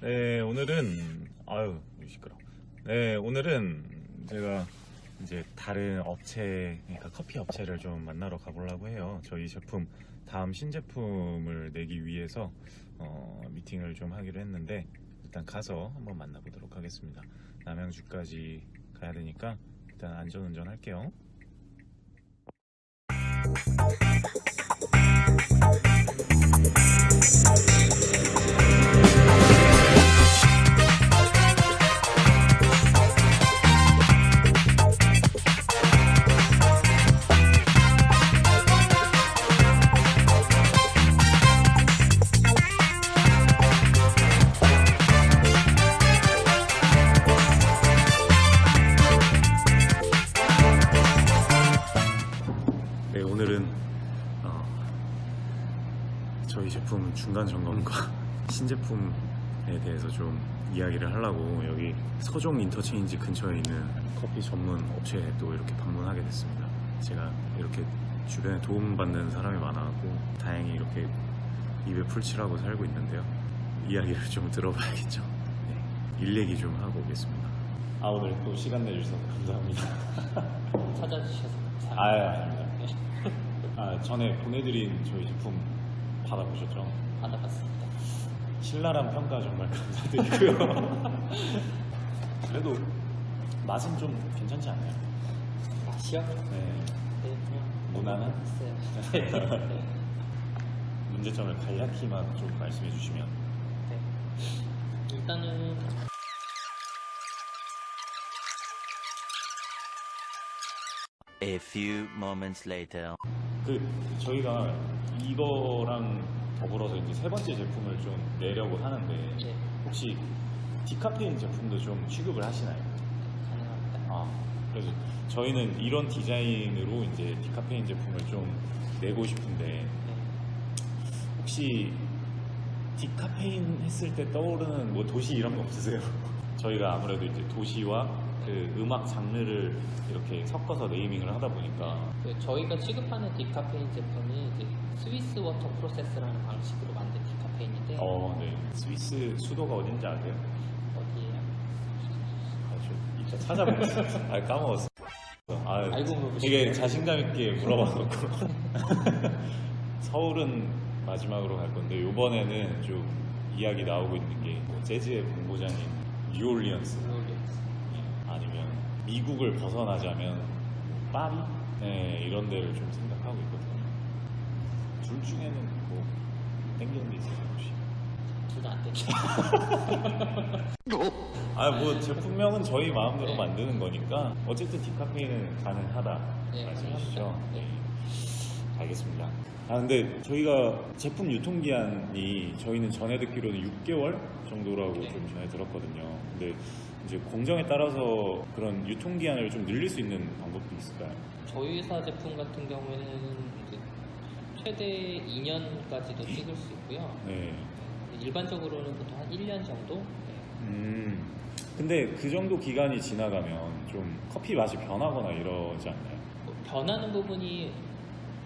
네, 오늘은 아유 시끄러. 네, 오늘은 제가 이제 다른 업체, 그러니까 커피 업체를 좀 만나러 가보려고 해요. 저희 제품 다음 신제품을 내기 위해서 어, 미팅을 좀 하기로 했는데 일단 가서 한번 만나보도록 하겠습니다. 남양주까지 가야 되니까 일단 안전운전 할게요. 네, 오늘은 어, 저희 제품 중간 점검과 신제품에 대해서 좀 이야기를 하려고 여기 서종 인터체인지 근처에 있는 커피 전문 업체에 또 이렇게 방문하게 됐습니다. 제가 이렇게 주변에 도움받는 사람이 많아갖고 다행히 이렇게 입에 풀칠하고 살고 있는데요. 이야기를 좀 들어봐야겠죠. 네, 일 얘기 좀 하고 오겠습니다. 아 오늘 또 시간 내주셔서 감사합니다. 찾아주셔서 감사합니다. 아유, 아, 전에 보내드린 저희 제품 받아보셨죠? 받아봤습니다. 신랄한 평가 정말 감사드리고요. 그래도 맛은 좀 괜찮지 않나요? 맛이요? 네. 네, 그냥 무난한? 네. 문제점을 간략히만 좀 말씀해 주시면. 네. 일단은 A few moments later. 그 저희가 이거랑 더불어서 이제 세 번째 제품을 좀 내려고 하는데 예, 혹시 디카페인 제품도 좀 취급을 하시나요? 가능합니다. 아, 그래서 저희는 이런 디자인으로 이제 디카페인 제품을 좀 내고 싶은데 네. 혹시 디카페인 했을 때 떠오르는 뭐 도시 이런 거 없으세요? 저희가 아무래도 이제 도시와 그 음악 장르를 이렇게 섞어서 naming을 하다 보니까 그 저희가 취급하는 디카페인 제품이 이제 Swiss Water Process라는 방식으로 만든 디카페인인데 어, 네. 스위스 수도가 어딘지 아세요? 어디에요? 아, 저 이따 찾아보겠습니다. 아, 까먹었어. 아, 알고. 되게 자신감 있게 물어봐놓고. 서울은 마지막으로 갈 건데, 이번에는 좀 이야기 나오고 있는 게뭐 재즈의 본고장인 뉴올리언스. 예, 아니면 미국을 벗어나자면 파리? 네, 이런 데를 좀 생각하고 있거든요. 둘 중에는 뭐 땡기는 게 있어요, 혹시? 둘 다 안 되죠. 아, 뭐 제품명은 저희 마음대로 네. 만드는 거니까 어쨌든 디카페인은 가능하다 네. 가능합니다. 네. 알겠습니다. 아 근데 저희가 제품 유통기한이 저희는 전에 듣기로는 6개월 정도라고 네. 좀 전에 들었거든요. 근데 이제 공정에 따라서 그런 유통기한을 좀 늘릴 수 있는 방법도 있을까요? 저희 회사 제품 같은 경우에는 최대 2년까지도 찍을 수 있고요. 네. 일반적으로는 보통 한 1년 정도? 네. 음. 근데 그 정도 기간이 지나가면 좀 커피 맛이 변하거나 이러지 않나요? 뭐 변하는 부분이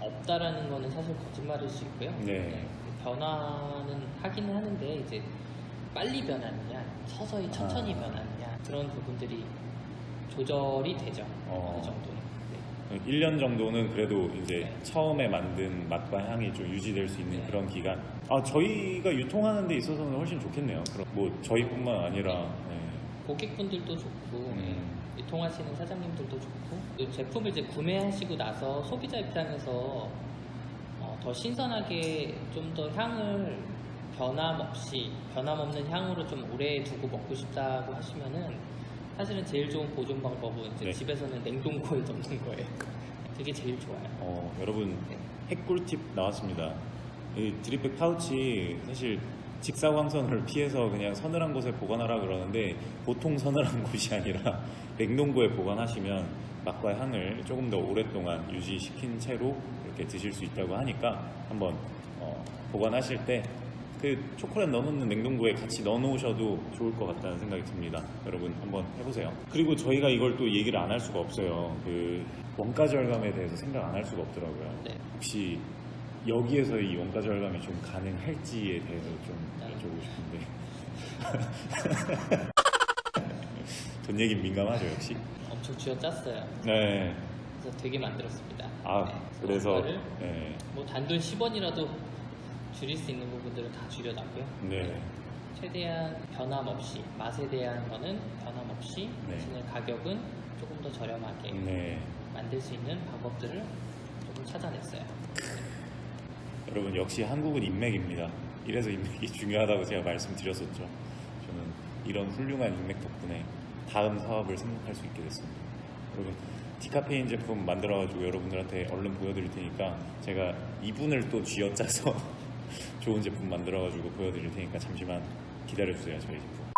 없다라는 거는 사실 거짓말일 수 있고요. 네. 변화는 하기는 하는데 이제 빨리 변하느냐, 서서히 천천히 아. 변하느냐 그런 부분들이 조절이 되죠. 어. 어느 정도는. 네. 1년 정도는 그래도 이제 네. 처음에 만든 맛과 향이 좀 유지될 수 있는 네. 그런 기간. 아 저희가 유통하는 데 있어서는 훨씬 좋겠네요. 그럼 뭐 저희뿐만 아니라 네. 고객분들도 좋고 음. 네. 유통하시는 사장님들도 좋고 또 제품을 이제 구매하시고 나서 소비자 입장에서 어, 더 신선하게 좀 더 향을 변함없이 변함없는 향으로 좀 오래 두고 먹고 싶다고 하시면은 사실은 제일 좋은 보존 방법은 이제 네. 집에서는 냉동고에 넣는 거예요. 그게 제일 좋아요. 어, 여러분 네. 핵꿀팁 나왔습니다. 이 드립백 파우치 사실 직사광선을 피해서 그냥 서늘한 곳에 보관하라 그러는데 보통 서늘한 곳이 아니라 냉동고에 보관하시면 맛과 향을 조금 더 오랫동안 유지시킨 채로 이렇게 드실 수 있다고 하니까 한번 어, 보관하실 때 그 초콜릿 넣어놓는 냉동고에 같이 넣어놓으셔도 좋을 것 같다는 생각이 듭니다. 여러분 한번 해보세요. 그리고 저희가 이걸 또 얘기를 안 할 수가 없어요. 그 원가 절감에 대해서 생각 안 할 수가 없더라고요. 네. 혹시 여기에서 이 원가 절감이 좀 가능할지에 대해서 좀 네. 여쭤보고 싶은데 돈 얘기 민감하죠 역시. 엄청 쥐어짰어요. 네. 그래서 되게 만들었습니다. 아 네, 그래서 네. 뭐 단돈 10원이라도 줄일 수 있는 부분들은 다 줄여놨고요. 네. 최대한 변함없이 맛에 대한 거는 변함없이 네. 대신에 가격은 조금 더 저렴하게 네. 만들 수 있는 방법들을 조금 찾아냈어요. 여러분 역시 한국은 인맥입니다. 이래서 인맥이 중요하다고 제가 말씀드렸었죠. 저는 이런 훌륭한 인맥 덕분에 다음 사업을 생각할 수 있게 됐습니다. 여러분 디카페인 제품 만들어가지고 여러분들한테 얼른 보여드릴 테니까 제가 이분을 또 쥐어짜서 좋은 제품 만들어가지고 보여드릴 테니까 잠시만 기다려주세요 저희 제품.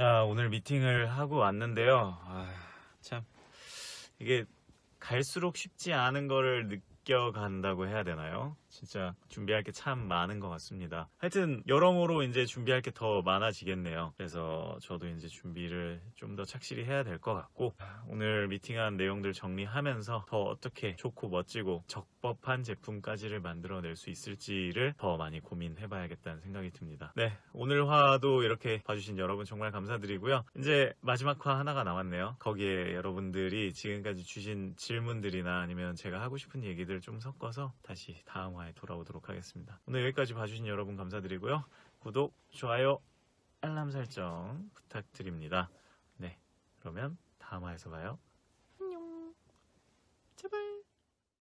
자, 오늘 미팅을 하고 왔는데요. 아, 참 이게 갈수록 쉽지 않은 거를 느껴간다고 해야 되나요? 진짜 준비할 게 참 많은 것 같습니다. 하여튼 여러모로 이제 준비할 게 더 많아지겠네요. 그래서 저도 이제 준비를 좀 더 착실히 해야 될 것 같고 오늘 미팅한 내용들 정리하면서 더 어떻게 좋고 멋지고 적법한 제품까지를 만들어낼 수 있을지를 더 많이 고민해 봐야겠다는 생각이 듭니다. 네, 오늘 화도 이렇게 봐주신 여러분 정말 감사드리고요. 이제 마지막 화 하나가 남았네요. 거기에 여러분들이 지금까지 주신 질문들이나 아니면 제가 하고 싶은 얘기들 좀 섞어서 다시 다음 화에 돌아오도록 하겠습니다. 오늘 여기까지 봐주신 여러분 감사드리고요. 구독, 좋아요, 알람 설정 부탁드립니다. 네, 그러면 다음 화에서 봐요. 안녕. 제발.